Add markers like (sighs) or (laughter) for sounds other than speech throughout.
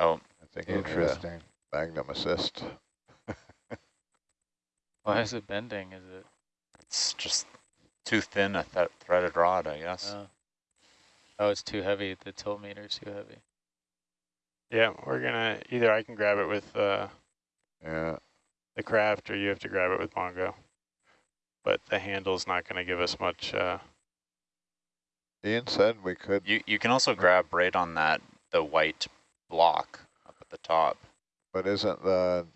Oh, I think you need a Interesting. magnum assist. (laughs) Why is it bending? Is it? it's just too thin a th threaded rod, I guess. Uh, oh, it's too heavy. The tilt meter's too heavy. Yeah, we're gonna, either I can grab it with uh, Yeah, the Kraft or you have to grab it with Mongo. But the handle's not gonna give us much, uh, Ian said we could, You you can also grab right on that the white block up at the top. but isn't the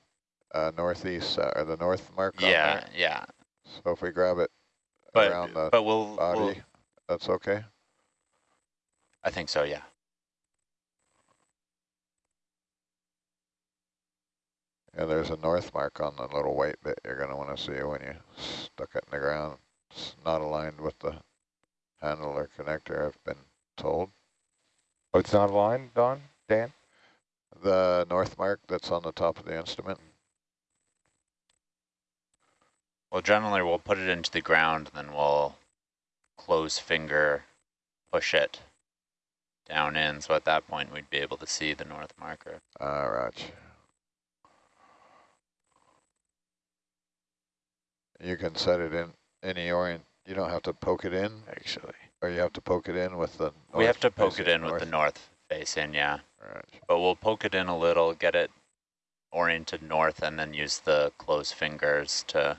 uh, northeast uh, or the north mark on Yeah, there? yeah. So if we grab it But around the but we'll, body, we'll that's okay? I think so, yeah. Yeah, there's a north mark on the little white bit you're going to want to see when you stuck it in the ground. It's not aligned with the handle or connector, I've been told. Oh, it's not aligned, Don, Dan? The north mark that's on the top of the instrument. Well, generally we'll put it into the ground, then we'll close finger, push it down in. So at that point, we'd be able to see the north marker. Ah, Raj. You can set it in any orient. You don't have to poke it in, actually. or you have to poke it in with the. we have north to poke it in with the north face in, yeah. Right. But we'll poke it in a little, get it oriented north, and then use the closed fingers to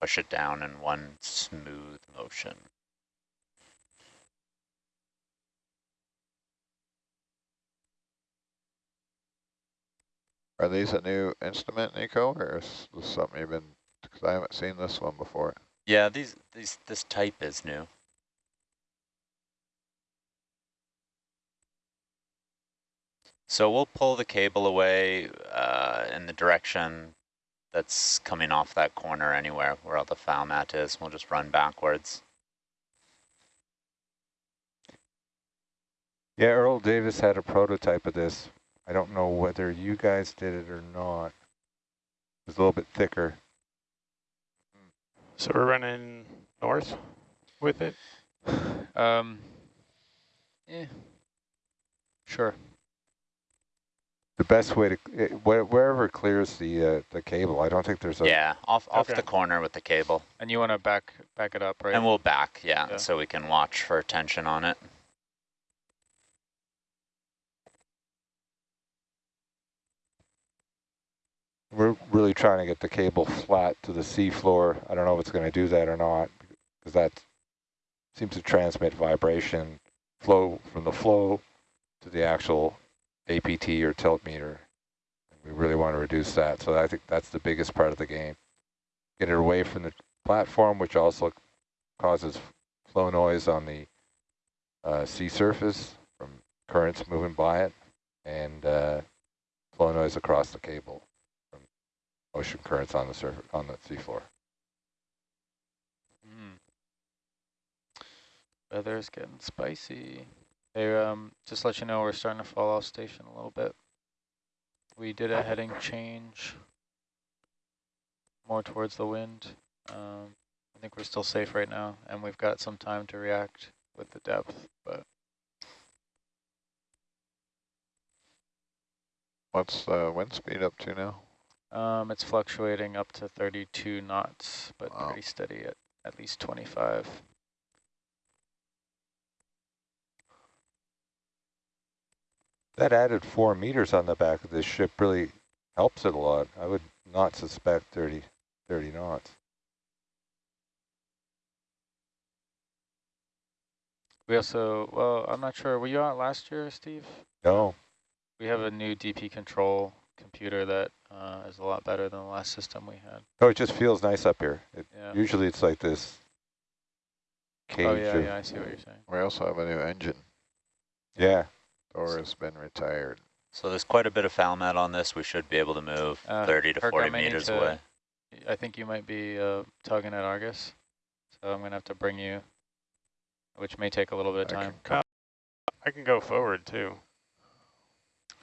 push it down in one smooth motion. Are these a new instrument, Nico, or is this something you've been? Because I haven't seen this one before. Yeah, these these this type is new. So we'll pull the cable away uh, in the direction that's coming off that corner anywhere where all the foul mat is. We'll just run backwards. Yeah, Earl Davis had a prototype of this. I don't know whether you guys did it or not. It was a little bit thicker. So we're running north with it? (sighs) Um. Yeah. Sure. The best way to, where- wherever it clears the uh, the cable, I don't think there's a, yeah, off off Okay. the corner with the cable. And you want to back back it up, right? And we'll back, yeah, Yeah. so we can watch for tension on it. we're really trying to get the cable flat to the seafloor. I don't know if it's going to do that or not, because that seems to transmit vibration flow from the flow to the actual APT or tilt meter. We really want to reduce that. So I think that's the biggest part of the game. Get it away from the platform, which also causes flow noise on the uh, sea surface from currents moving by it, and uh, flow noise across the cable from ocean currents on the surface on the seafloor. Mm. Weather's getting spicy. Hey, um, just let you know we're starting to fall off station a little bit. We did a heading change more towards the wind. Um, I think we're still safe right now, and we've got some time to react with the depth, but What's the wind speed up to now? um, it's fluctuating up to 32 knots, but Wow. pretty steady at at least 25. That added four meters on the back of this ship really helps it a lot. I would not suspect 30, 30 knots. We also, well, I'm not sure, were you out last year, Steve? No, We have a new DP control computer that uh, is a lot better than the last system we had. Oh, it just feels nice up here. It, Yeah. Usually it's like this cage Oh yeah, yeah, I see what you're saying. We also have a new engine. yeah. Thor has been retired. So there's quite a bit of foul mat on this. We should be able to move Uh, 30 to Kirk, 40 I may meters to- away. I think you might be uh, tugging at Argus, so I'm gonna have to bring you, which may take a little bit of I time. can I can go forward too.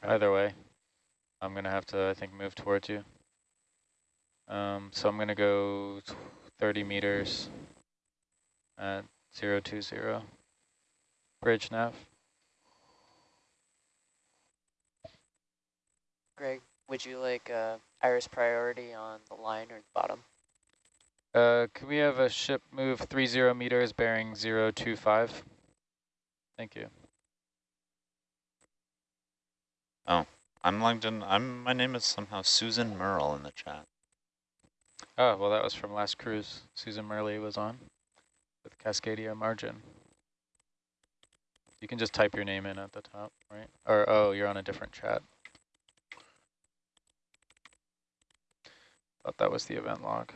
Either way, I'm gonna have to, I think, move towards you. Um, so I'm gonna go 30 meters at 020. Bridge nav. Greg, would you like uh, iris priority on the line or the bottom? Uh, can we have a ship move three zero meters bearing zero two five? Thank you. Oh, I'm Langdon. I'm. My name is somehow Susan Merle in the chat. Oh, well, that was from last cruise. Susan Merle was on with Cascadia Margin. You can just type your name in at the top, right? Or, oh, you're on a different chat. Thought that was the event log.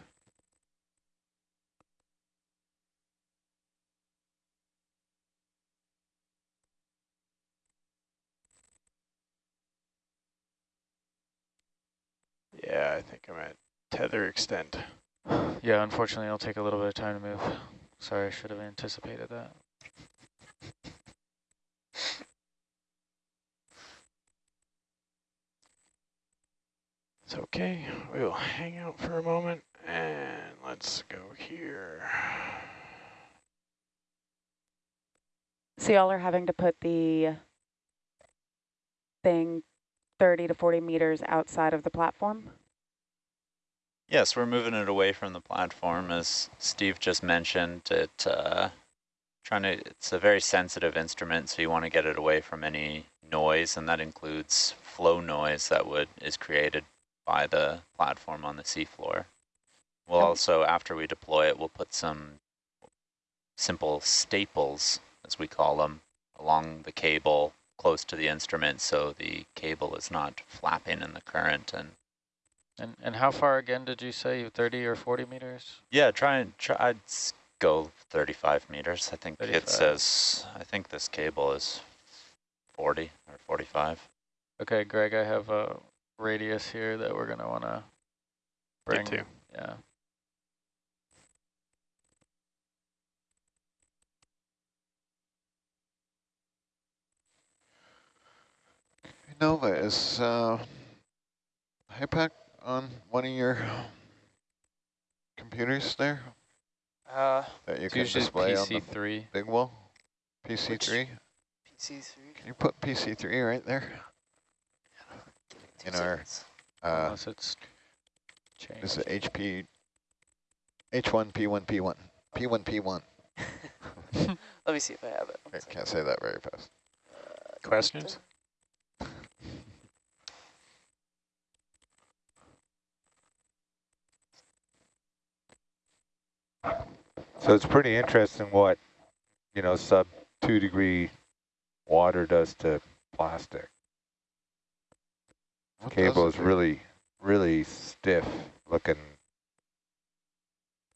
Yeah, I think I'm at tether extent. (sighs) Yeah, unfortunately, it'll take a little bit of time to move. Sorry, I should have anticipated that. It's okay. We'll hang out for a moment and let's go here. So y'all are having to put the thing 30 to 40 meters outside of the platform? Yes, we're moving it away from the platform, as Steve just mentioned. It uh, trying to. It's a very sensitive instrument, so you want to get it away from any noise, and that includes flow noise that would is created by the platform on the seafloor. We'll Um, also, after we deploy it, we'll put some simple staples, as we call them, along the cable close to the instrument, so the cable is not flapping in the current and And and how far again did you say? 30 or 40 meters? Yeah, try and try. I'd go 35 meters. I think 35. it says. I think this cable is 40 or 45. Okay, Greg, I have a radius here that we're gonna wanna bring. Get to. Yeah. Nova, is uh, HYPACK on one of your computers there Uh, that you can usually display on the PC3. big wall? PC3? PC3. Can you put PC3 right there? Two In our- Uh, Unless it's changed. this is HP H1 P1 P1 P1 P1. Let me see if I have it. I can't say that very fast. Uh, Questions? So it's pretty interesting what, you know, sub two degree water does to plastic. What Cable is really, really stiff looking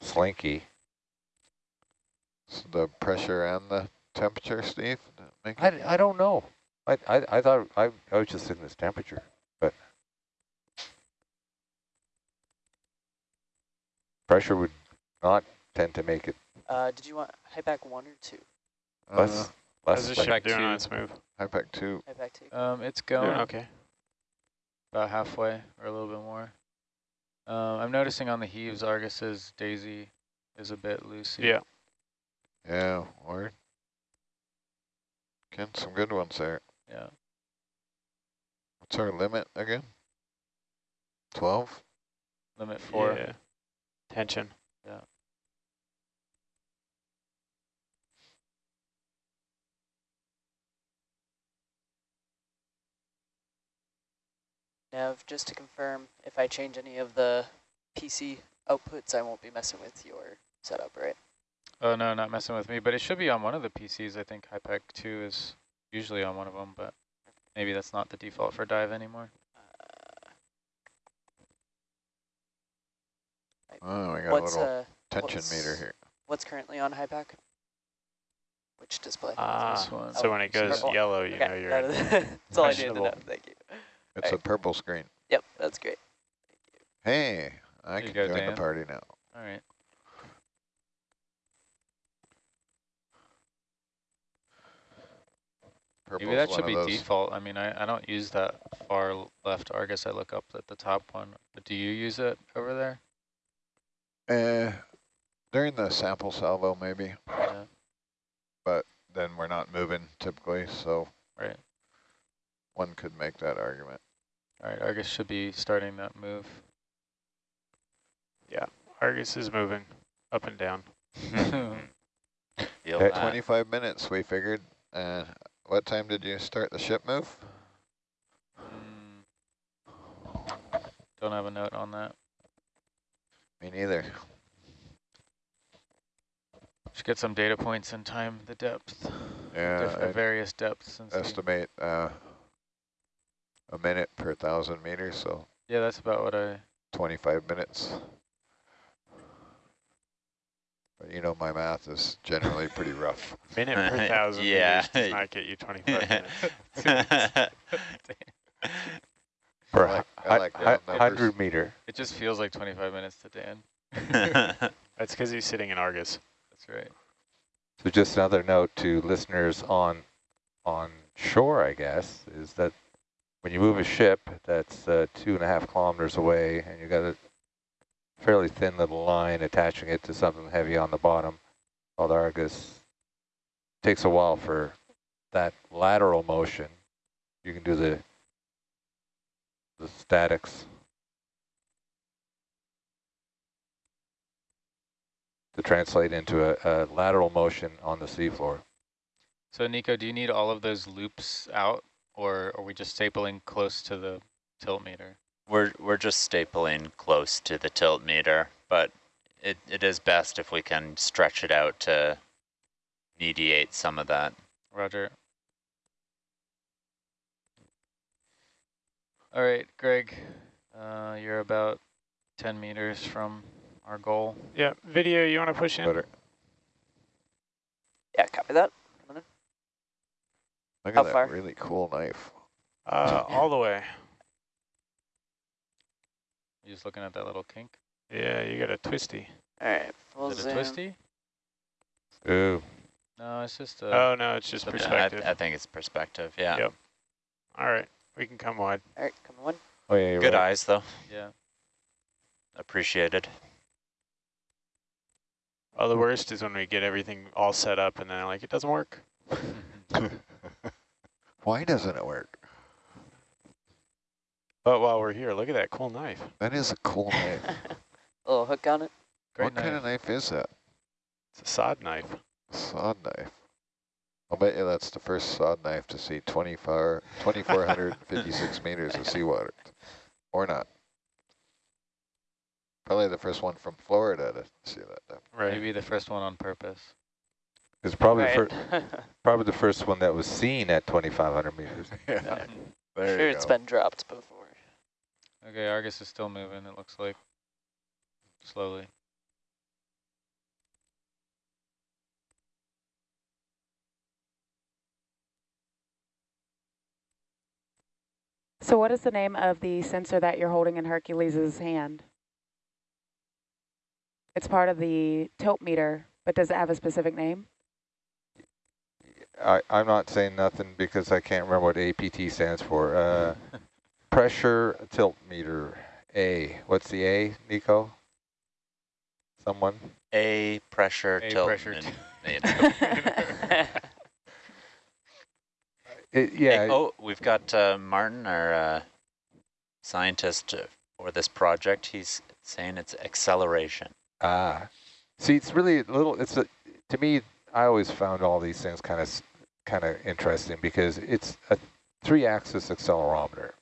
slinky. So the pressure and the temperature, Steve? Make I, I don't know. I, I, I thought, I, I was just thinking this temperature, but pressure would not tend to make it Uh, did you want HYPACK one or two? uh, less, less How's the like- ship back doing to- on its move? HYPACK 2. High back two. Um, it's Doing going okay. About halfway or a little bit more. Um, I'm noticing on the heaves, Argus's Daisy is a bit loosey. Yeah. Yeah, word. Getting some good ones there. Yeah. What's our limit again? 12? Limit four. Yeah. Tension. Nav, just to confirm, if I change any of the PC outputs, I won't be messing with your setup, right? Oh, no, not messing with me, but it should be on one of the PCs. I think HYPACK 2 is usually on one of them, but maybe that's not the default for dive anymore. Oh, we got What's a little uh, tension meter here. what's currently on HYPACK? Which display? Ah, this one. so when it Oh, goes purple. yellow, you Okay, know you're that in is- That's all I needed to know. questionable. Thank you. It's a purple screen. Yep, that's great. Hey, I There you can go, join Dan. the party now. All right. Purple's Maybe that should be those- default. I mean, I, I don't use that far l- left Argus. I look up at the top one. But do you use it over there? Uh, during the sample salvo, maybe. Yeah. But then we're not moving typically, so Right. one could make that argument. All right, Argus should be starting that move. Yeah, Argus is moving up and down. Feel Okay. that. 25 minutes, we figured. Uh, what time did you start the ship move? Mm. Don't have a note on that. Me neither. Should get some data points in time the depth, Yeah, diff- I'd various depths and estimate uh, a minute per thousand meters, so Yeah, that's about what I. 25 minutes. But you know my math is generally pretty rough. (laughs) Minute per (laughs) thousand Yeah. meters does not get you 25 (laughs) minutes. For I like- a I like hu- round hundred meter. It just feels like 25 minutes to Dan. That's because he's sitting in Argus. That's right. So just another note to listeners on on shore, I guess, is that when you move a ship that's uh, two and a half kilometers away and you've got a fairly thin little line attaching it to something heavy on the bottom called Argus, takes a while for that lateral motion. You can do the the statics to translate into a, a lateral motion on the seafloor. So Nico, do you need all of those loops out, or are we just stapling close to the tilt meter? we're we're just stapling close to the tilt meter, but it, it is best if we can stretch it out to mediate some of that. Roger. All right, Greg, uh, you're about 10 meters from our goal. Yeah, video, you want to push in? Better. Yeah, copy that. Look How at that far? really cool knife. Uh, (laughs) all the way. You just looking at that little kink? Yeah, you got a twisty. All right, full Is it a twisty? Ooh, No, it's just a. Oh, no, it's just Yeah, I- I, perspective. I think it's perspective, yeah. Yep. All right, we can come wide. All right, come on. oh yeah, you're Good right. eyes, though. yeah. Appreciated. Oh, the worst is when we get everything all set up and then like it doesn't work. (laughs) (laughs) Why doesn't it work? But while we're here, look at that cool knife. That is a cool knife. (laughs) A little hook on it. Great what kind of knife is that? It's a sod knife. Sod knife. I'll bet you that's the first sod knife to see 24 2,456 (laughs) meters of seawater. Or not. Probably the first one from Florida to see that. depth. Right. Maybe the first one on purpose. It's probably Right. fir- (laughs) probably the first one that was seen at 2,500 meters. (laughs) Yeah, there sure, it's been dropped before. Okay, Argus is still moving, it looks like. Slowly. So what is the name of the sensor that you're holding in Hercules's hand? It's part of the tilt meter, but does it have a specific name? I, I'm not saying nothing because I can't remember what APT stands for. Uh, (laughs) pressure tilt meter, A. What's the A, Nico? Someone? A pressure A tilt. pressure min- (laughs) (laughs) It, yeah, Hey, oh, we've got uh, Martin, our uh, scientist uh, for this project. He's saying it's acceleration. Ah, see, it's really a little. It's a to me. I always found all these things kind of kind of interesting because it's a three-axis accelerometer.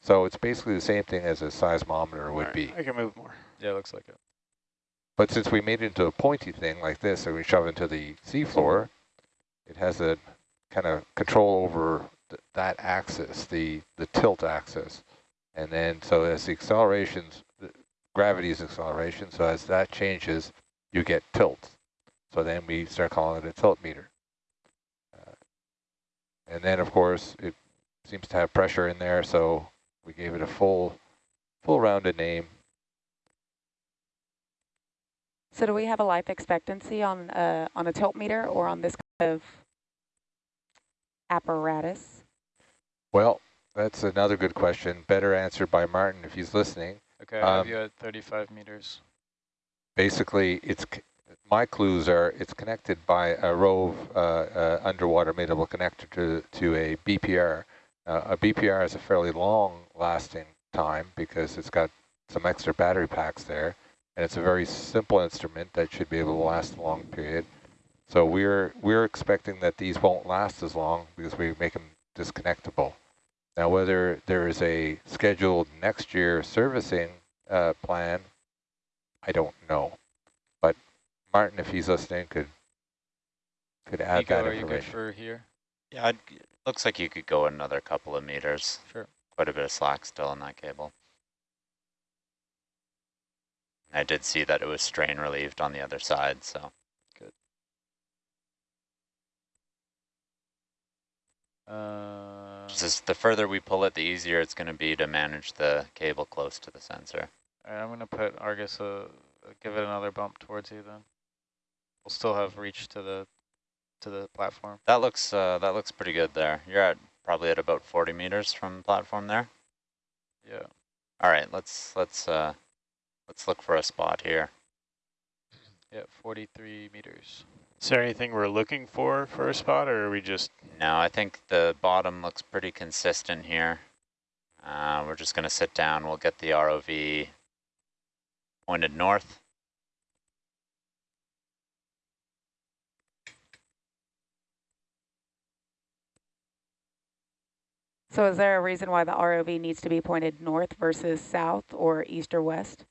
So it's basically the same thing as a seismometer would All right, be. I can move more. Yeah, it looks like it. But since we made it into a pointy thing like this, and we shove it into the seafloor, it has a kind of control over th that axis, the the tilt axis, and then so as the accelerations, the gravity's acceleration, so as that changes, you get tilt. So then we start calling it a tilt meter. Uh, and then of course it seems to have pressure in there, so we gave it a full, full rounded name. So do we have a life expectancy on uh, on a tilt meter or on this kind of apparatus? Well, that's another good question. Better answered by Martin if he's listening. Okay, I have Um, you at 35 meters. Basically, it's c- my clues are it's connected by a Rove uh, uh, underwater mateable connector to to a BPR, Uh, a BPR is a fairly long lasting time because it's got some extra battery packs there, and it's a very simple instrument that should be able to last a long period. So we're we're expecting that these won't last as long because we make them disconnectable. Now, whether there is a scheduled next year servicing uh, plan, I don't know. But Martin, if he's listening, could could add Nico, that are you good information. for here? Yeah, I'd, looks like you could go another couple of meters. Sure. Quite a bit of slack still in that cable. I did see that it was strain relieved on the other side, so Uh, just the further we pull it, the easier it's going to be to manage the cable close to the sensor. all right, I'm going to put Argus, uh, give it another bump towards you then. We'll still have reach to the to the platform. That looks uh, that looks pretty good there. You're at probably at about 40 meters from the platform there. Yeah. All right, let's let's uh, let's look for a spot here. (clears throat) Yeah, 43 meters. Is there anything we're looking for for a spot, or are we just No, I think the bottom looks pretty consistent here. Uh, we're just going to sit down. We'll get the ROV pointed north. So is there a reason why the ROV needs to be pointed north versus south or east or west?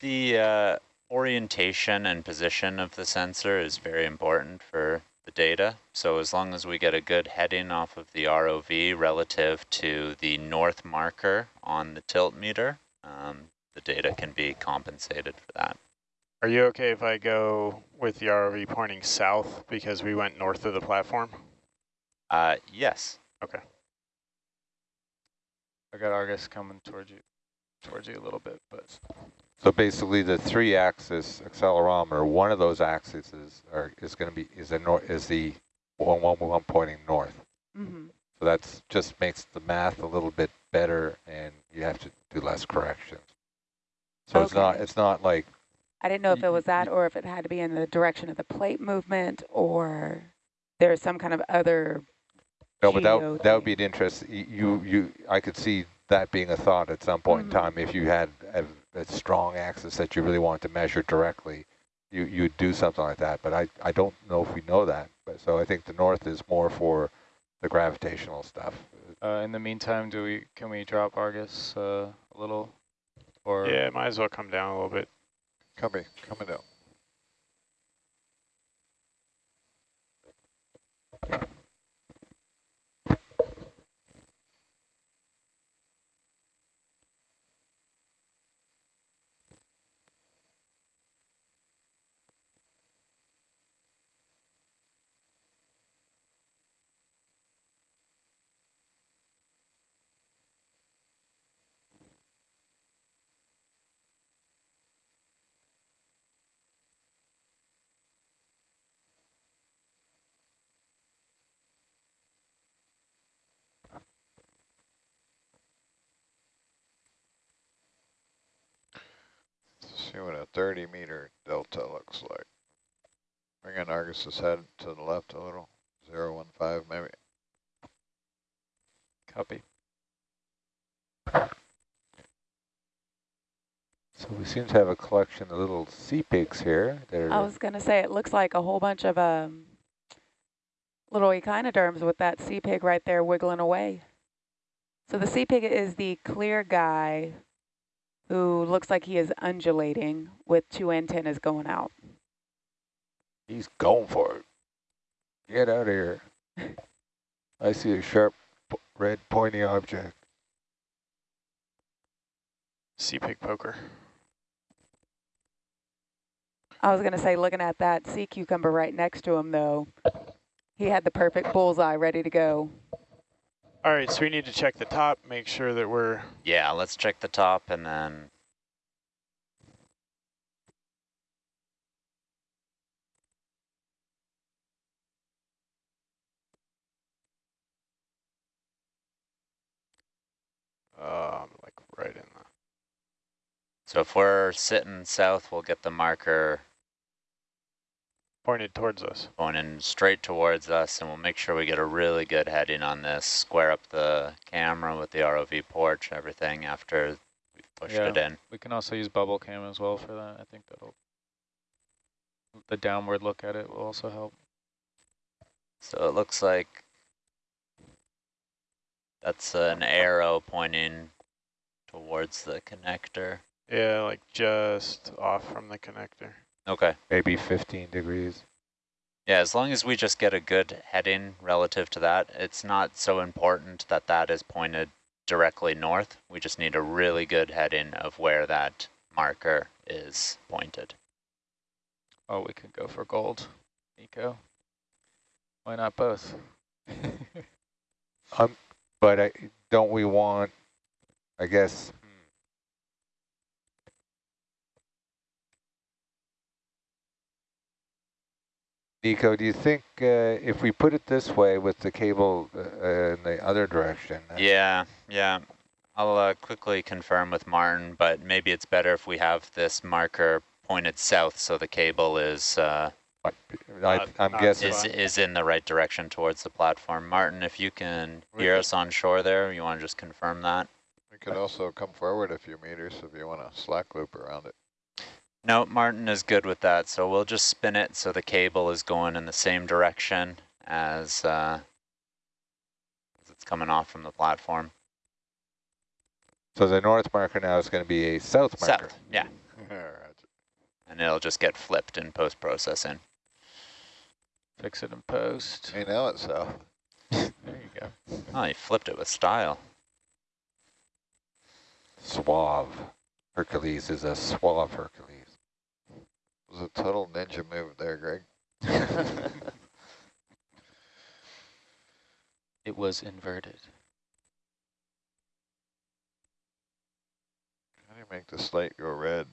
The uh, orientation and position of the sensor is very important for the data. So as long as we get a good heading off of the ROV relative to the north marker on the tilt meter, um, the data can be compensated for that. Are you okay if I go with the ROV pointing south because we went north of the platform? Uh, yes. Okay. I got Argus coming towards you, towards you a little bit, but So basically, the three-axis accelerometer, one of those axes is are, is going to be is the nor is the one one one pointing north. Mm-hmm. So that's just makes the math a little bit better, and you have to do less corrections. So it's not it's not like I didn't know if it was that or if it had to be in the direction of the plate movement or there's some kind of other no, but that that would be an interest. You you I could see that being a thought at some point Mhm. in time if you had a, a strong axis that you really wanted to measure directly. You you'd do something like that, but I I don't know if we know that. But so I think the north is more for the gravitational stuff. uh, in the meantime, do we can we drop Argus uh, a little, or Yeah, might as well come down a little bit. Coming, coming down. See what a 30 meter delta looks like. Bring in Argus's head to the left a little. Zero one five maybe. copy? So we seem to have a collection of little sea pigs here. that are I was going to say it looks like a whole bunch of um little echinoderms with that sea pig right there wiggling away. So the sea pig is the clear guy who looks like he is undulating with two antennas going out. He's going for it. Get out of here. (laughs) I see a sharp red pointy object. Sea pig poker. I was going to say looking at that sea cucumber right next to him though, he had the perfect bullseye ready to go. All right, so we need to check the top, make sure that we're Yeah, let's check the top and then um, like right in the. So if we're sitting south, we'll get the marker Pointed towards us. pointing straight towards us, and we'll make sure we get a really good heading on this. Square up the camera with the ROV porch, everything after we've pushed Yeah. it in. We can also use bubble cam as well for that. I think that'll, the downward look at it will also help. So it looks like that's an arrow pointing towards the connector. Yeah, like just off from the connector. Okay. Maybe 15 degrees. Yeah, as long as we just get a good heading relative to that, it's not so important that that is pointed directly north. We just need a really good heading of where that marker is pointed. Oh, we could go for gold, Nico. Why not both? (laughs) um, But I, don't we want, I guess, Nico, do you think uh, if we put it this way with the cable uh, uh, in the other direction? uh, Yeah, yeah. I'll uh, quickly confirm with Martin, but maybe it's better if we have this marker pointed south so the cable is uh, I, I'm not guessing. is is in the right direction towards the platform. Martin, if you can We hear could- us on shore there, you want to just confirm that? We could also come forward a few meters if you want to slack loop around it. No, Martin is good with that, so we'll just spin it so the cable is going in the same direction as, uh, as it's coming off from the platform. So the north marker now is going to be a south marker. South, yeah, (laughs) and it'll just get flipped in post-processing. Fix it in post. Hey, now it's south. There you go. Oh, he flipped it with style. Suave. Hercules is a suave Hercules. It was a total ninja move there, Greg. (laughs) It was inverted. How do you make the slate go red?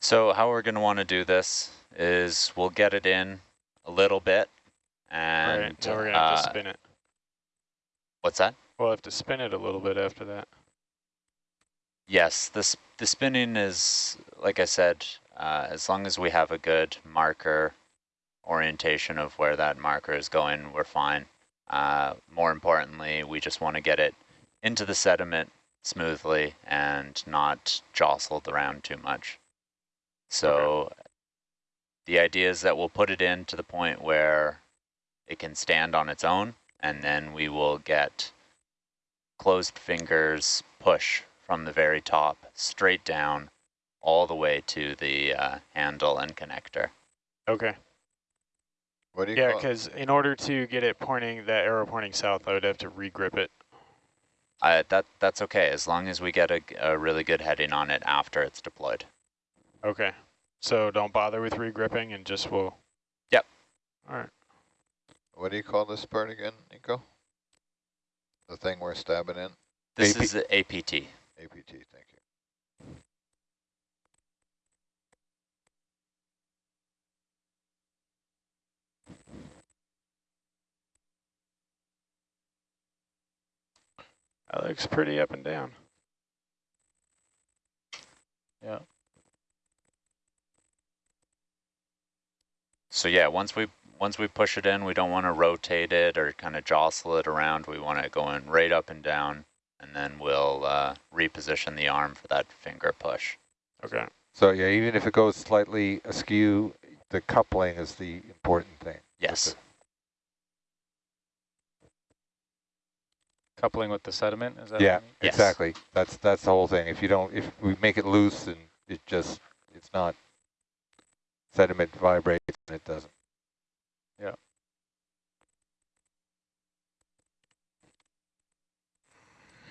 So how we're going to want to do this is we'll get it in a little bit, and right. Now we're gonna have to uh, spin it. What's that? We'll have to spin it a little bit after that. Yes, this the spinning is like I said. Uh, as long as we have a good marker orientation of where that marker is going, we're fine. Uh, more importantly, we just want to get it into the sediment smoothly and not jostled around too much. So the idea is that we'll put it in to the point where it can stand on its own, and then we will get closed fingers push from the very top straight down all the way to the uh, handle and connector. Okay. What do you Yeah, call it? because in order to get it pointing, that arrow pointing south, I would have to regrip it. Uh, that That's okay, as long as we get a, a really good heading on it after it's deployed. Okay. So don't bother with regripping and just will. Yep. All right. What do you call this part again, Nico? The thing we're stabbing in? This AP is the APT. APT, thank you. That looks pretty up and down. Yeah. So yeah, once we once we push it in, we don't want to rotate it or kind of jostle it around. We want it going right up and down, and then we'll uh, reposition the arm for that finger push. Okay. So yeah, even if it goes slightly askew, the coupling is the important thing. Yes. Coupling with the sediment, is that Yeah, what? Yes. exactly. That's that's the whole thing. If you don't, if we make it loose and it just, it's not sediment vibrates and it doesn't.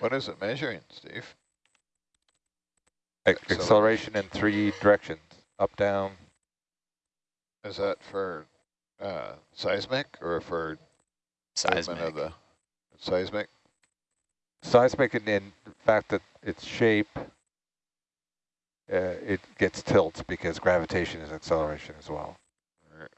What is it measuring, Steve? Acceleration. Acceleration in three directions, up, down. Is that for uh, seismic or for Seismic. of the seismic? Seismic and in the fact that its shape, uh, it gets tilt because gravitation is acceleration as well. Or-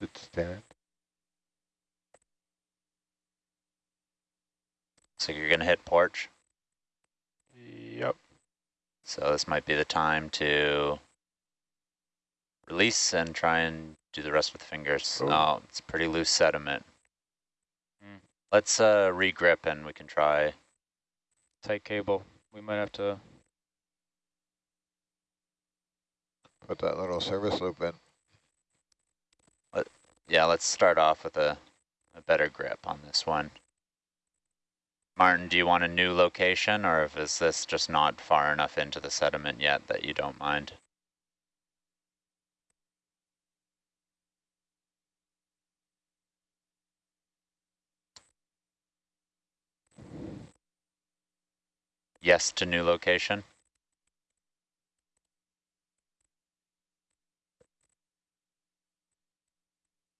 It's stand. So you're going to hit porch. Yep. So this might be the time to release and try and do the rest with the fingers. Oh. Oh, it's pretty loose sediment. Mm. Let's uh, regrip and we can try. Tight cable. We might have to. Put that little service loop in. Yeah, let's start off with a, a better grip on this one. Martin, do you want a new location or is this just not far enough into the sediment yet that you don't mind? Yes to new location.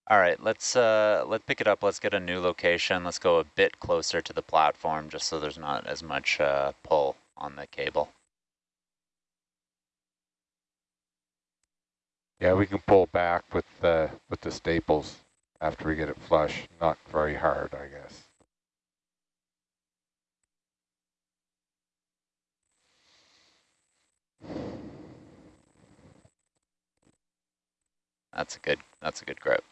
All right, let's uh, let's pick it up. Let's get a new location. Let's go a bit closer to the platform just so there's not as much uh, pull on the cable. Yeah, we can pull back with the with the staples after we get it flush. Not very hard, I guess. That's a good that's a good grip.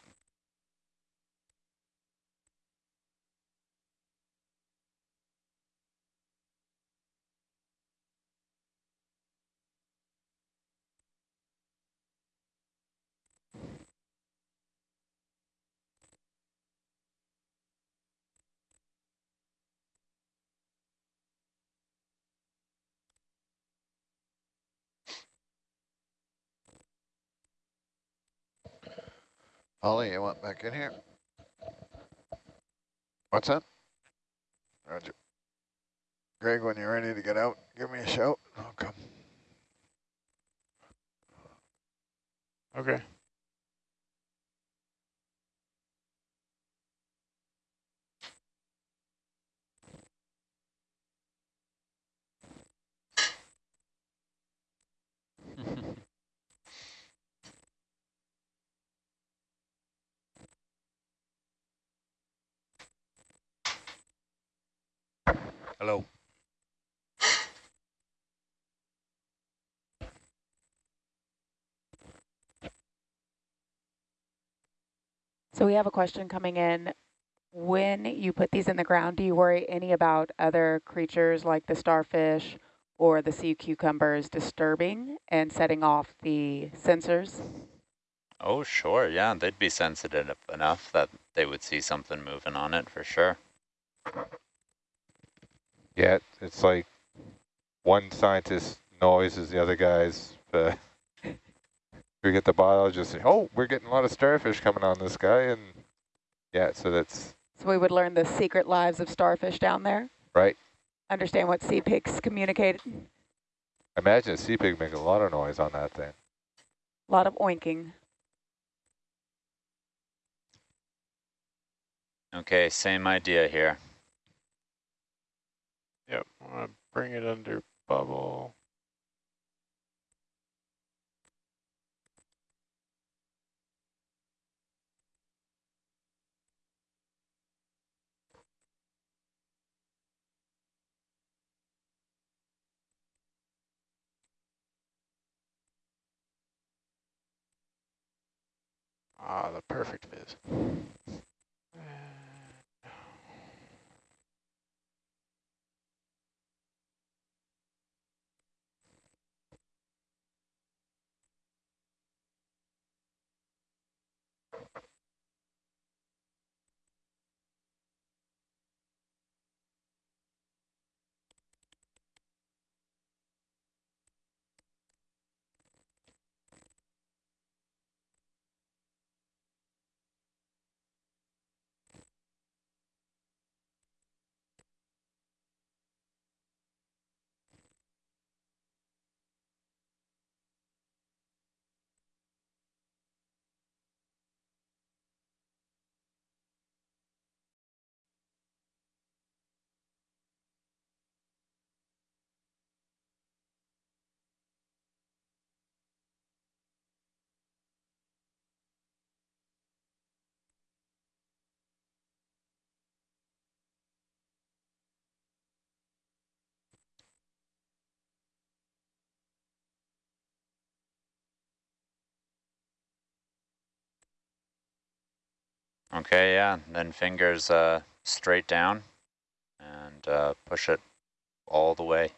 Ollie, you want back in here? What's that? Roger. Greg, when you're ready to get out, give me a shout. I'll come. Okay. Hello. So we have a question coming in. When you put these in the ground, do you worry any about other creatures like the starfish or the sea cucumbers disturbing and setting off the sensors? Oh, sure. Yeah, they'd be sensitive enough that they would see something moving on it for sure. Yeah, it's like one scientist noises the other guy's. Uh, (laughs) we get the biologist say, "Oh, we're getting a lot of starfish coming on this guy," and yeah, so that's So we would learn the secret lives of starfish down there, right. understand what sea pigs communicate. Imagine a sea pig making a lot of noise on that thing. A lot of oinking. Okay, same idea here. Yep. I want to bring it under bubble. Ah, the perfect viz. (sighs) Okay, yeah, then fingers uh, straight down and uh, push it all the way.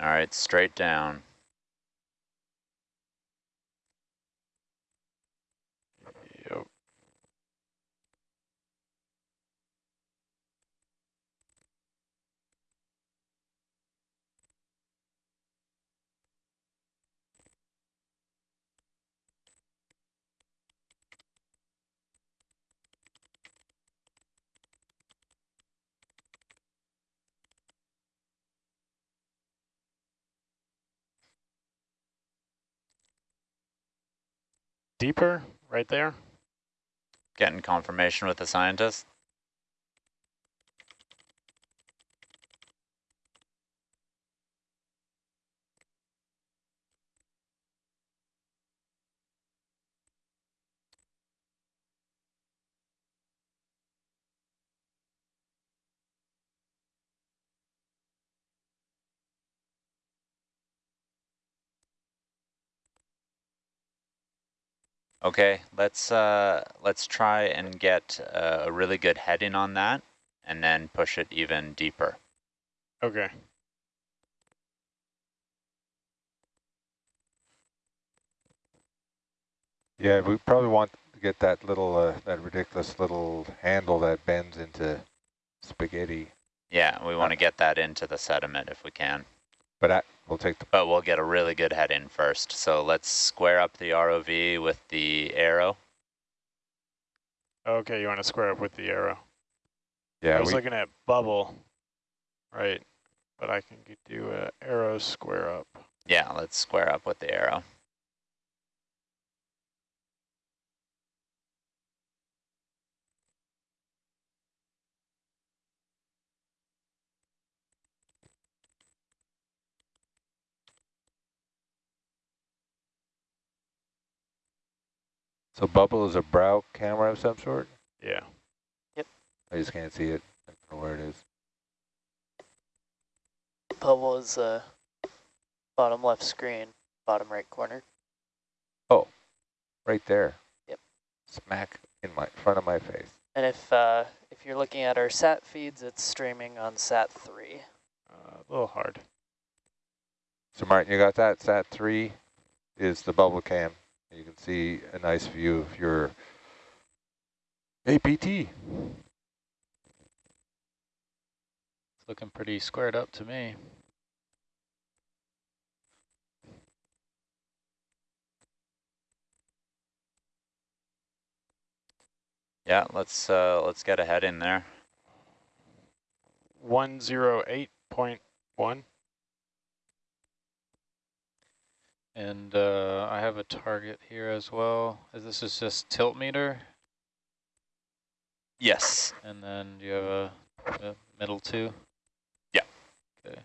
All right, straight down. Yep. Deeper, right there. Getting confirmation with the scientist. Okay, let's uh, let's try and get uh, a really good heading on that, and then push it even deeper. Okay. Yeah, we probably want to get that little, uh, that ridiculous little handle that bends into spaghetti. Yeah, we want to get that into the sediment if we can. But I, we'll take the, But we'll get a really good head in first. So let's square up the ROV with the arrow. Okay, you want to square up with the arrow. yeah, I was we, looking at bubble, right? But I can do a arrow square up. Yeah, let's square up with the arrow. So bubble is a brow camera of some sort? Yeah. Yep. I just can't see it. I don't know where it is. Bubble is the bottom left screen, bottom right corner. Oh, right there. Yep. Smack in my front of my face. And if uh, if you're looking at our SAT feeds, it's streaming on SAT 3. Uh, a little hard. So Martin, you got that? Sat three is the bubble cam. You can see a nice view of your APT. It's looking pretty squared up to me. Yeah, let's uh, let's get ahead in there. 108.1. And uh, I have a target here as well. This is just tilt meter. Yes. And then do you have a, a middle two? Yeah. Okay.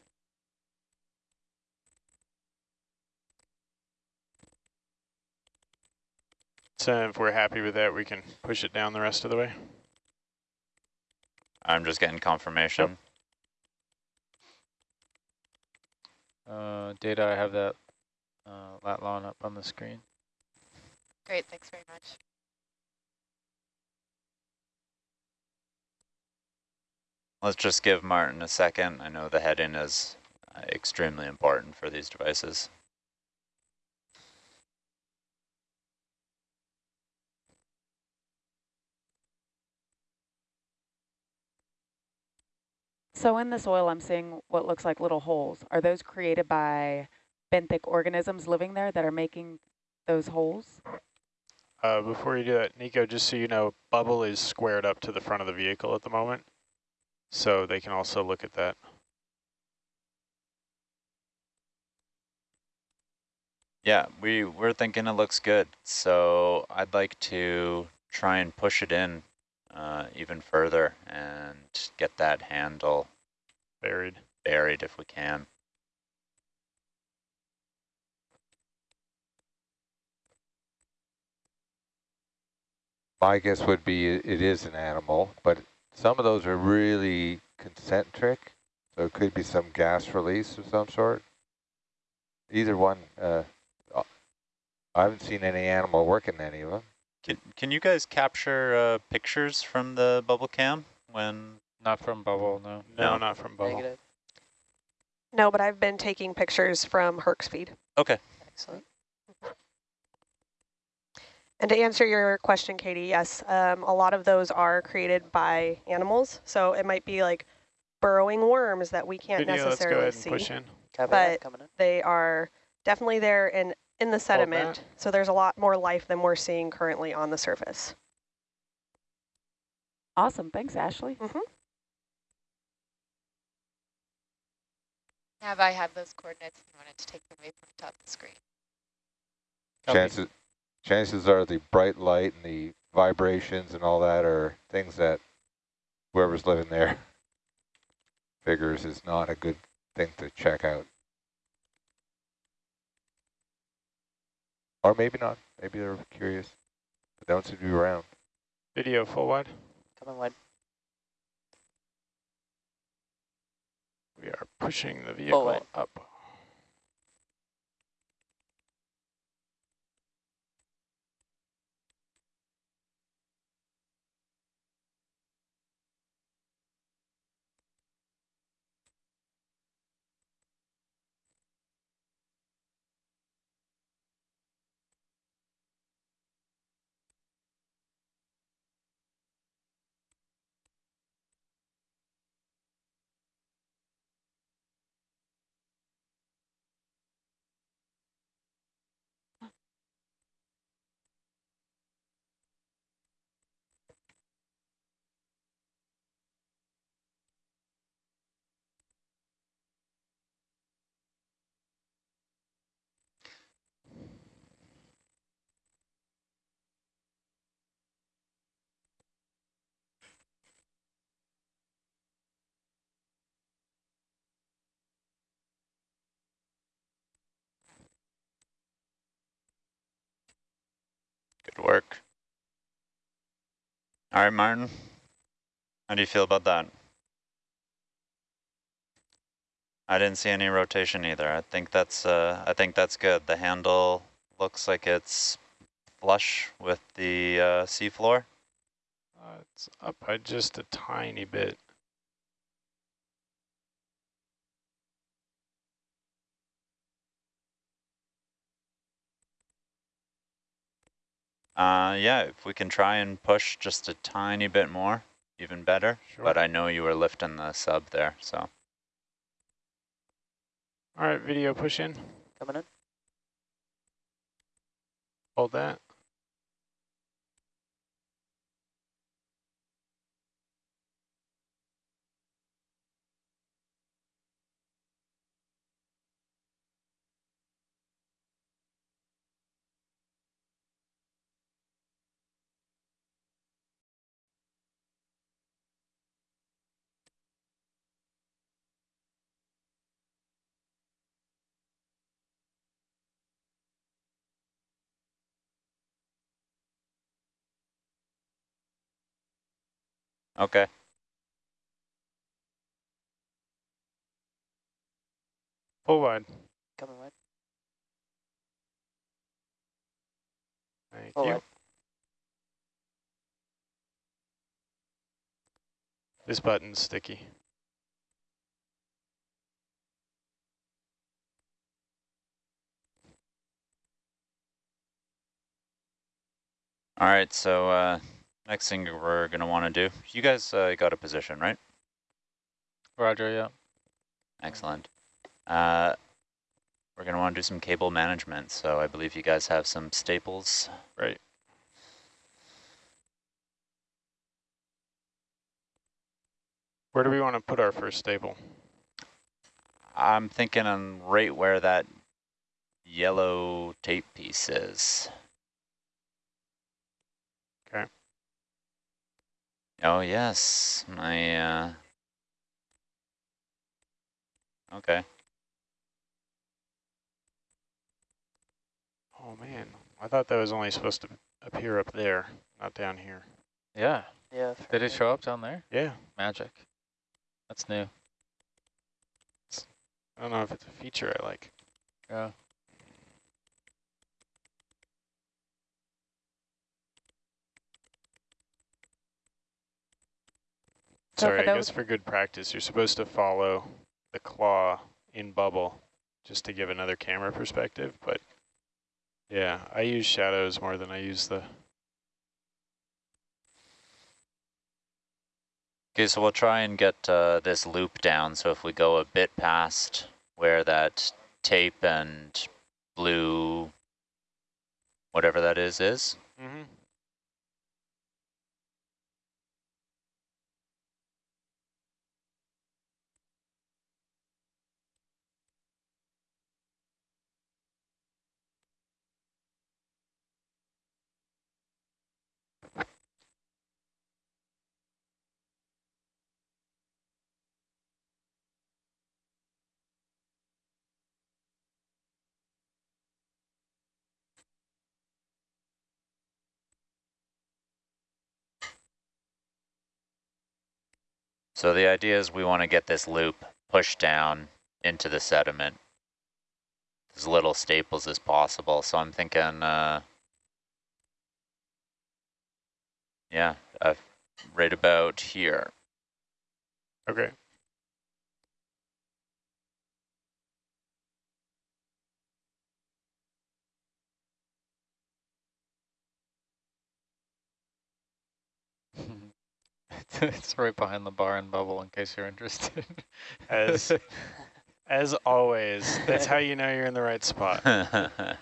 So if we're happy with that, we can push it down the rest of the way. I'm just getting confirmation. Uh, data, I have that uh, Latlon up on the screen. Great, thanks very much. Let's just give Martin a second. I know the heading is extremely important for these devices. So in the soil, I'm seeing what looks like little holes. Are those created by benthic organisms living there that are making those holes? Uh, before you do that, Nico, just so you know, bubble is squared up to the front of the vehicle at the moment. So they can also look at that. Yeah, we, we're thinking it looks good. So I'd like to try and push it in uh, even further and get that handle Buried. buried if we can. My guess would be it it is an animal, but some of those are really concentric, so it could be some gas release of some sort. Either one, uh, uh, I haven't seen any animal working any of them. Can, can you guys capture uh, pictures from the bubble cam when Not from bubble, no. No, No. not from bubble. Negative. No, but I've been taking pictures from Herc's feed. Okay. Excellent. And to answer your question, Katie, yes, um, a lot of those are created by animals. So it might be like burrowing worms that we can't Video, let's go necessarily ahead and see. push in. Coming in, But in. They are definitely there in, in the sediment. So there's a lot more life than we're seeing currently on the surface. Awesome. Thanks, Ashley. Nav, I have those coordinates and wanted to take them away from the top of the screen. Copy. Chances, chances are the bright light and the vibrations and all that are things that whoever's living there (laughs) figures is not a good thing to check out. Or maybe not. Maybe they're curious. But they don't seem to be around. Video full wide. Coming wide. We are pushing the vehicle wide. up. Work. All right, Martin. How do you feel about that? I didn't see any rotation either. I think that's uh, I think that's good. The handle looks like it's flush with the uh, seafloor. Uh, it's up by just a tiny bit. Uh, yeah, if we can try and push just a tiny bit more, even better. Sure. But I know you were lifting the sub there, so. All right, video push in. Coming in. Hold that. Okay. Full line. Coming wide. Thank you. Wide. This button's sticky. All right, so uh, next thing we're going to want to do, you guys uh, got a position, right? Roger, yeah. Excellent. Uh, we're going to want to do some cable management, so I believe you guys have some staples. Right. Where do we want to put our first staple? I'm thinking on right where that yellow tape piece is. Okay. Oh, yes. My, uh... Okay. Oh, man. I thought that was only supposed to appear up there, not down here. Yeah. Yeah. Did it show up down there? Yeah. Magic. That's new. I don't know if it's a feature I like. Yeah. Sorry, I guess for good practice, you're supposed to follow the claw in bubble just to give another camera perspective. But yeah, I use shadows more than I use the Okay, so we'll try and get uh, this loop down. So if we go a bit past where that tape and blue, whatever that is, is. Mm -hmm. So the idea is we want to get this loop pushed down into the sediment as little staples as possible. So I'm thinking, uh, yeah, uh, right about here. Okay. (laughs) it's right behind the bar and bubble in case you're interested. As (laughs) as always, that's how you know you're in the right spot. (laughs)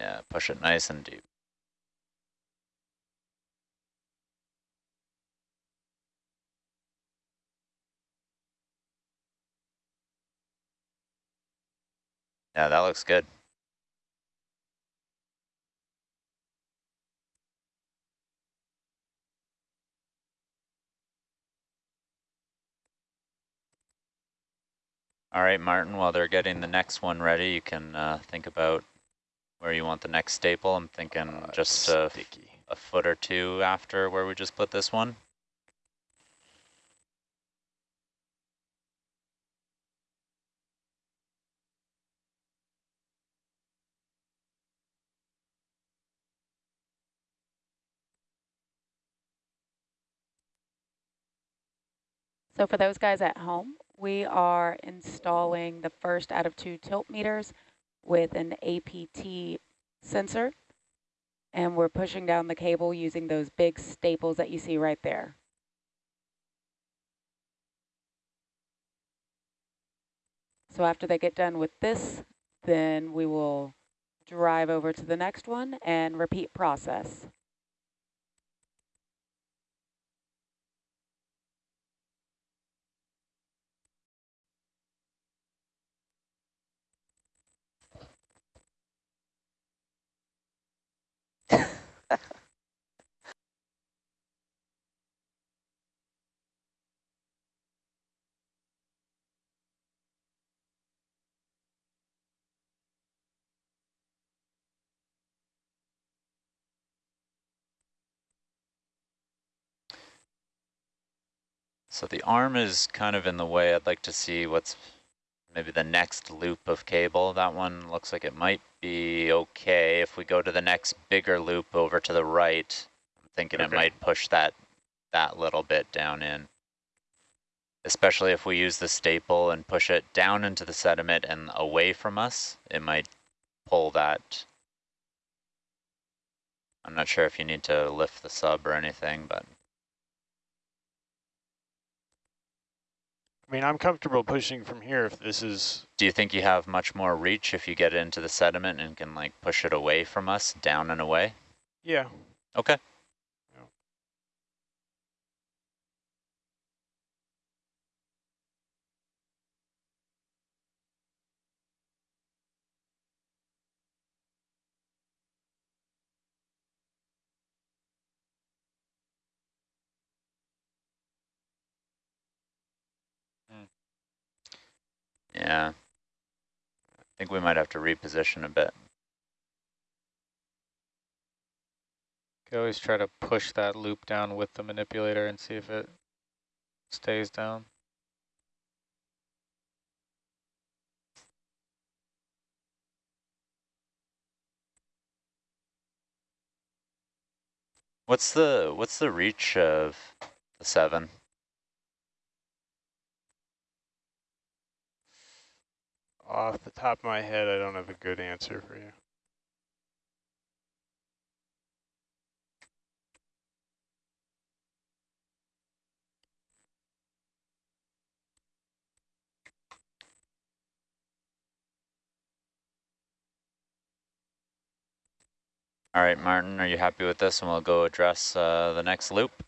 yeah, push it nice and deep. Yeah, that looks good. All right, Martin, while they're getting the next one ready, you can uh, think about where you want the next staple. I'm thinking Uh, just a, a foot or two after where we just put this one. So for those guys at home, we are installing the first out of two tilt meters with an APT sensor. And we're pushing down the cable using those big staples that you see right there. So after they get done with this, then we will drive over to the next one and repeat process. So the arm is kind of in the way. I'd like to see what's maybe the next loop of cable. That one looks like it might be okay. If we go to the next bigger loop over to the right, I'm thinking it might push that that little bit down in. Especially if we use the staple and push it down into the sediment and away from us, it might pull that. I'm not sure if you need to lift the sub or anything, but I mean, I'm comfortable pushing from here if this is, do you think you have much more reach if you get into the sediment and can like push it away from us, down and away? yeah. Okay. Yeah. I think we might have to reposition a bit. Could always try to push that loop down with the manipulator and see if it stays down. What's the what's the reach of the seven? Off the top of my head, I don't have a good answer for you. All right, Martin, are you happy with this? And we'll go address uh, the next loop.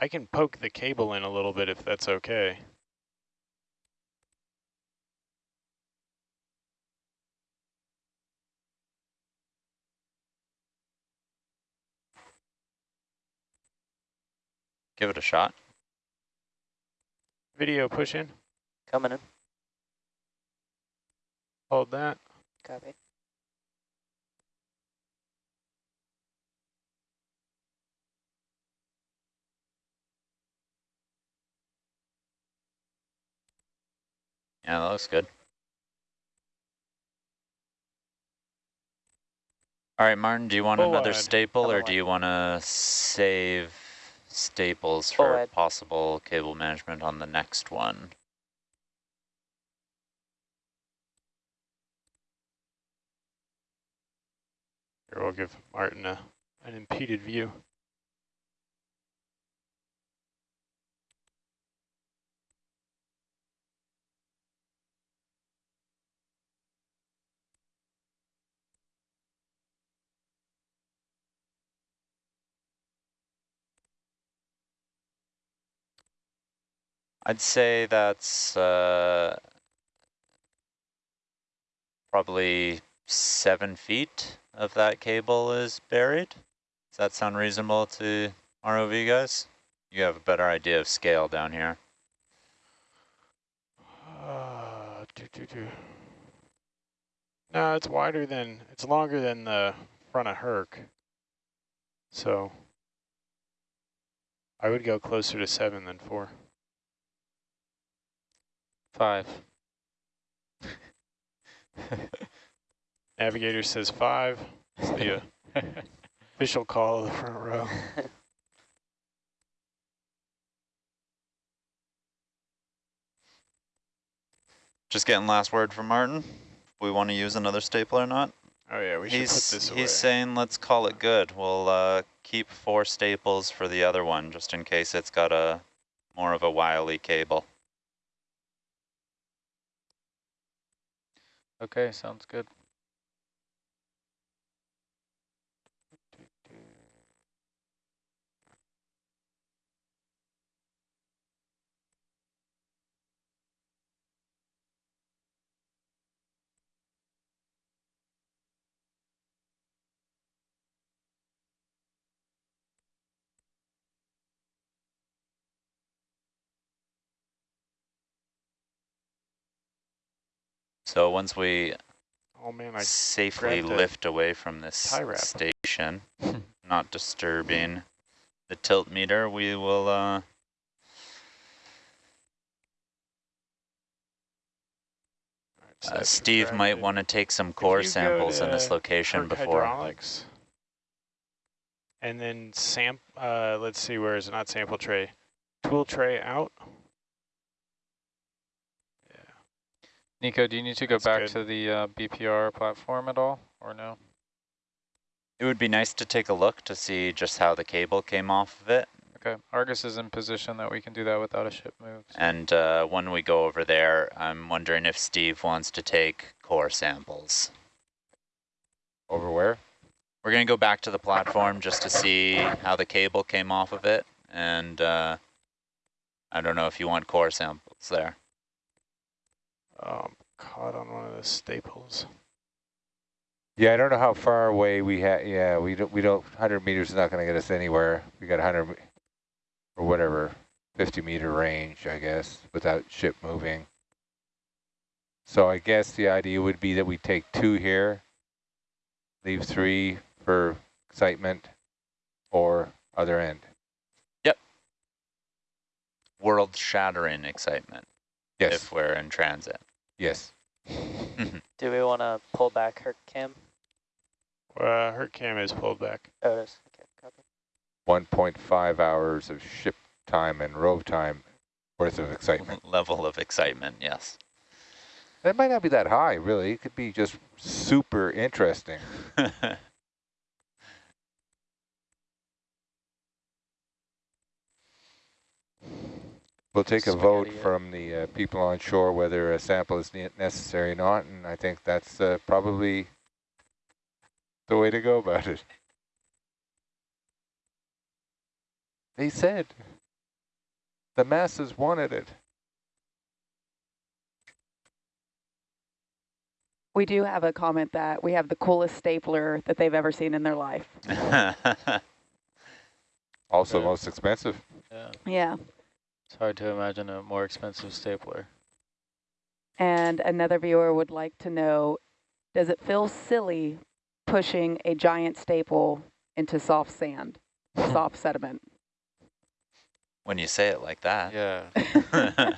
I can poke the cable in a little bit if that's okay. Give it a shot. Video push in, Coming in. hold that. Copy. Yeah, that looks good. All right, Martin, do you want Full another wide. staple or do you want to save staples oh, for wide. possible cable management on the next one? Here, we'll give Martin a, an impeded view. I'd say that's uh, probably seven feet of that cable is buried. Does that sound reasonable to ROV guys? You have a better idea of scale down here. Uh, doo -doo -doo. No, it's wider than, it's longer than the front of Herc. So I would go closer to seven than four. Five. (laughs) Navigator says five. It's the uh, official call of the front row. (laughs) Just getting last word from Martin. We want to use another staple or not. Oh yeah, we should he's put this away. he's saying let's call it good. We'll uh, keep four staples for the other one, just in case it's got a more of a wily cable. Okay, sounds good. So once we oh, man, safely lift away from this station, (laughs) not disturbing the tilt meter, we will uh, uh, Steve might want to take some core samples in this location before. And then sam uh, let's see, where is it? Not sample tray. Tool tray out. Nico, do you need to go That's back good. to the uh, BPR platform at all, or no? It would be nice to take a look to see just how the cable came off of it. Okay, Argus is in position that we can do that without a ship move. so- And uh, when we go over there, I'm wondering if Steve wants to take core samples. Over where? We're going to go back to the platform just to see how the cable came off of it. And uh, I don't know if you want core samples there. Um, caught on one of the staples. Yeah, I don't know how far away we had. Yeah, we don't. We don't. 100 meters is not going to get us anywhere. We got 100 or whatever, 50 meter range, I guess, without ship moving. So I guess the idea would be that we take two here, leave three for excitement, or other end. Yep. World shattering excitement Yes. if we're in transit. Yes. (laughs) Do we want to pull back her cam? Uh, her cam is pulled back. Oh, it is. Okay, copy. 1.5 hours of ship time and rove time worth of excitement. (laughs) Level of excitement, yes. That might not be that high, really. It could be just super interesting. (laughs) We'll take a vote from the uh, people on shore whether a sample is ne- necessary or not, and I think that's uh, probably the way to go about it. They said the masses wanted it. We do have a comment that we have the coolest stapler that they've ever seen in their life. (laughs) Also Yeah. most expensive. Yeah, Yeah. It's hard to imagine a more expensive stapler. And another viewer would like to know, does it feel silly pushing a giant staple into soft sand, soft sediment? when you say it like that. Yeah.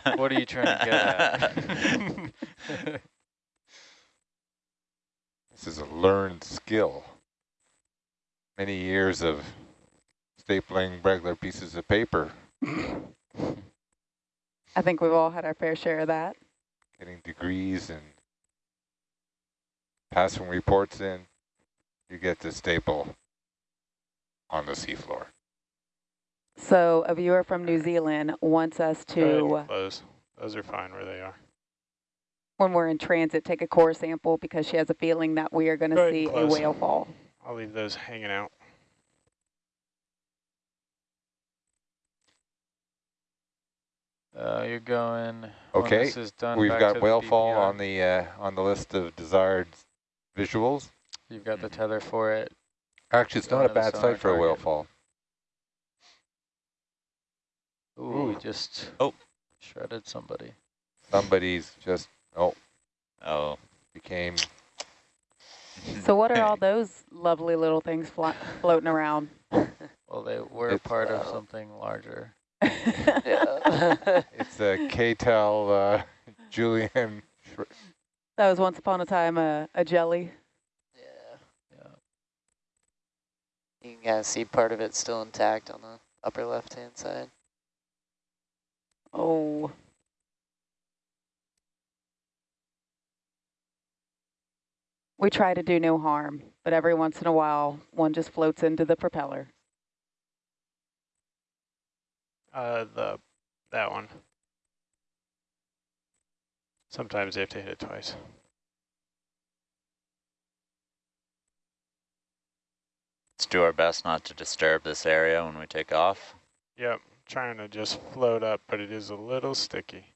(laughs) what are you trying to get at? (laughs) This is a learned skill. Many years of stapling regular pieces of paper, (laughs) I think we've all had our fair share of that. getting degrees and passing reports in. You get to staple on the seafloor. So a viewer from New Zealand wants us Go ahead to, close. Those are fine where they are. when we're in transit, take a core sample because she has a feeling that we are going to see a whale fall. I'll leave those hanging out. Uh, you're going. Okay, this is done, We've back got to whale the fall on the uh, on the list of desired visuals. You've got the tether for it. Actually, it's Going not a bad site for a whale fall. Ooh, we just Oh. shredded somebody. Somebody's just oh oh. became So what are all (laughs) those lovely little things flo floating around? (laughs) Well, they were It's- part of uh, something larger. Yeah. (laughs) it's a KTEL uh, Julian. That was once upon a time a, a jelly. yeah. Yeah. You can kind of see part of it still intact on the upper left-hand side. Oh. We try to do no harm, but every once in a while, one just floats into the propeller. Uh, the that one. Sometimes they have to hit it twice. Let's do our best not to disturb this area when we take off. Yep, trying to just float up, but it is a little sticky.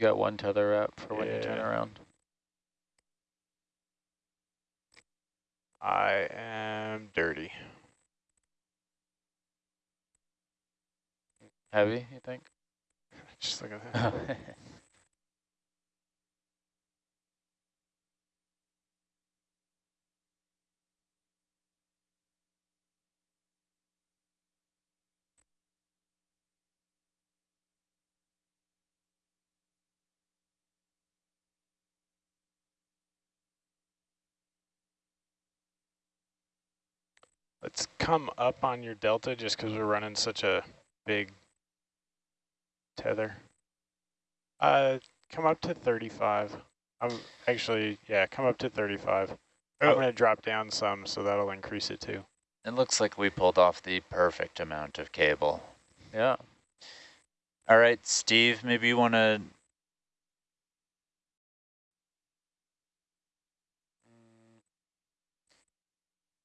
You got one tether wrap for when you turn around. I am dirty. Heavy, you think? (laughs) Just look at that. Let's come up on your delta just because we're running such a big tether. Uh, come up to 35. I'm actually, yeah, come up to 35. I'm Oh. going to drop down some, so that'll increase it too. It looks like we pulled off the perfect amount of cable. yeah. All right, Steve, maybe you want to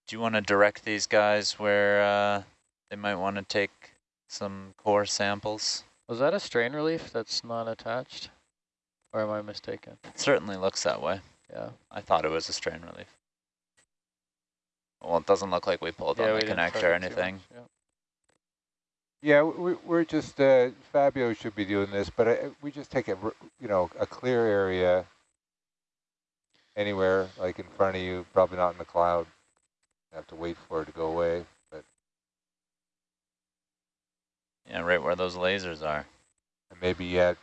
do you want to direct these guys where uh, they might want to take some core samples? Was that a strain relief that's not attached? Or am I mistaken? It certainly looks that way. Yeah. I thought it was a strain relief. Well, it doesn't look like we pulled yeah, on we the connector or anything. much, yeah. Yeah, we, we're just, uh, Fabio should be doing this, but uh, we just take a, r- you know, a clear area anywhere, like in front of you, probably not in the cloud. Have to wait for it to go away, but Yeah, right where those lasers are. maybe at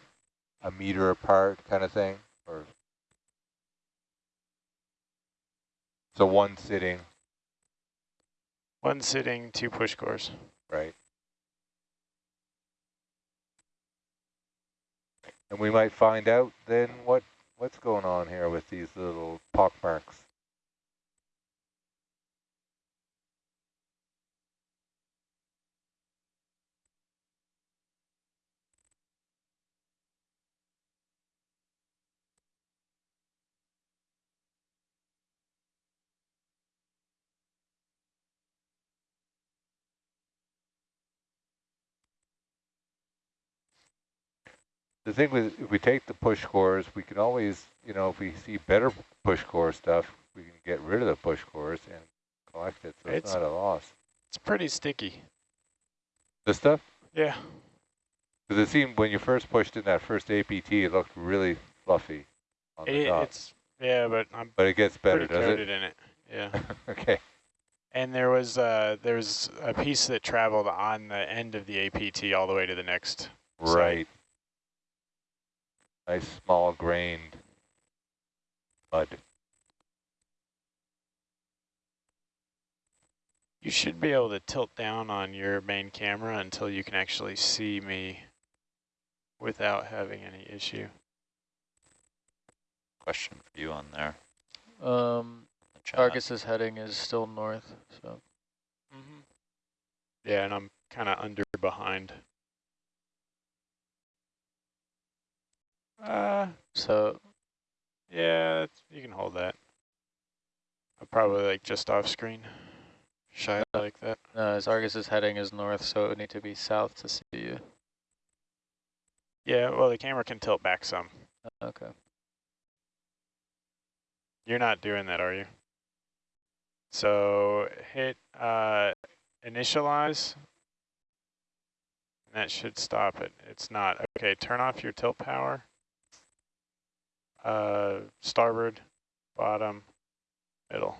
a meter apart kind of thing, or so one sitting, One sitting, two push cores. right? And we might find out then what what's going on here with these little pock marks. The thing with, if we take the push cores, we can always, you know, if we see better push core stuff, we can get rid of the push cores and collect it, so it's, It's- not a loss. It's pretty sticky. This stuff? Yeah. Because it seemed when you first pushed in that first APT, it looked really fluffy on the top. it's, yeah, but I'm But it gets better, does coated it? in it. Yeah. (laughs) okay. And there was uh there was a piece that traveled on the end of the APT all the way to the next. site. Right. Nice small grained mud. You should be able to tilt down on your main camera until you can actually see me without having any issue. Question for you on there. Um, the chat. Argus's heading is still north, so Mm-hmm. Yeah, and I'm kind of under behind. Uh, so yeah, you can hold that. I'm probably like just off screen. Shy like that. uh, his Argus's heading is north, so it would need to be south to see you. Yeah, well, the camera can tilt back some. Okay. You're not doing that, are you? So hit uh, initialize. And that should stop it. It's not. Okay, turn off your tilt power. Uh, starboard, bottom, middle.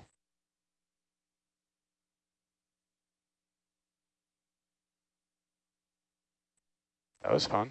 That was fun.